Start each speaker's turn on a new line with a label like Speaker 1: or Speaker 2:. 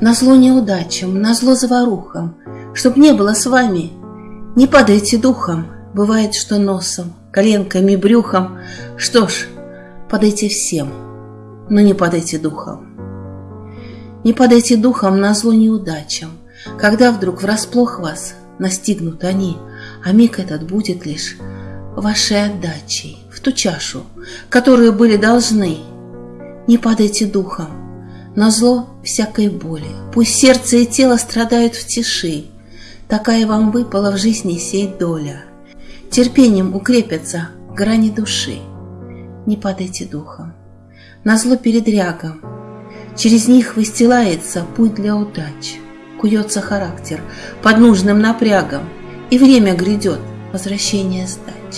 Speaker 1: На зло неудачам, на зло заварухам, Чтоб не было с вами, не падайте духом, Бывает, что носом, коленками, брюхом. Что ж, падайте всем, но не падайте духом. Не падайте духом на зло неудачам, Когда вдруг врасплох вас настигнут они, А миг этот будет лишь вашей отдачей В ту чашу, которую были должны. Не падайте духом, на зло всякой боли, Пусть сердце и тело страдают в тиши, Такая вам выпала в жизни сей доля. Терпением укрепятся грани души. Не падайте духом. На зло передрягам. Через них выстилается путь для удач. Куется характер под нужным напрягом, И время грядет возвращение сдач.